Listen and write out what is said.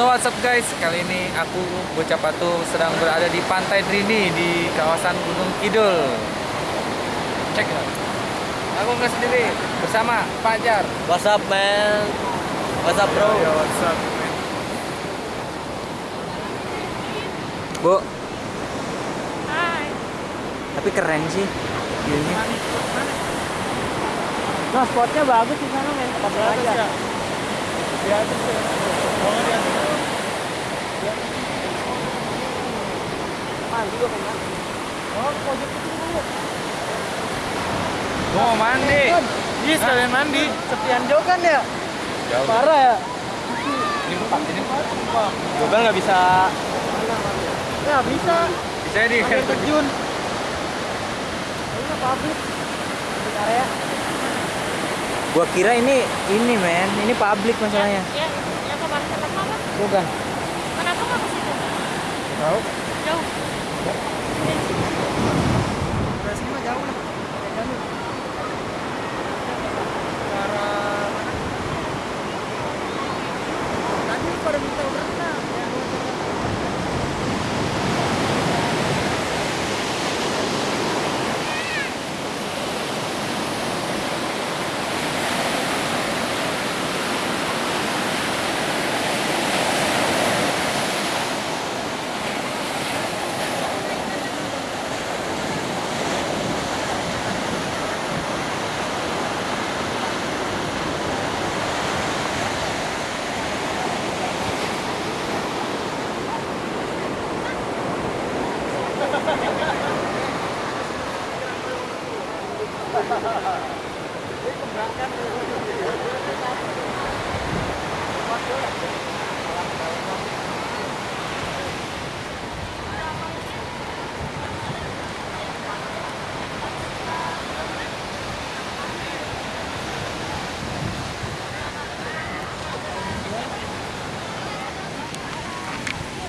So what's up guys, kali ini aku Bocah Patu sedang berada di Pantai Drini di kawasan Gunung Kidul Cek it out. Aku nggak sendiri, bersama Pak Jar What's up man? What's up bro? what's up Bu Hai. Tapi keren sih Ini Nah, spotnya bagus di sana, men. Tempat aja. Di atas ya Oh di atas Mandi gua kan. Oh, pojok itu dulu. Mau mandi Iya, sekalian mandi. Sepian jauh kan ya? Jauh Parah ya? Ini empat, ini empat Gue nggak bisa. Ya, bisa. Bisa di Air terjun. Ini pabrik. Di area. Gua kira ini ini men, ini publik masalahnya. Ya, ya kemarin kenapa mas? Bukan. Kenapa nggak ke situ? Tahu? Jauh. よろしくお願いします。Ha ha ha!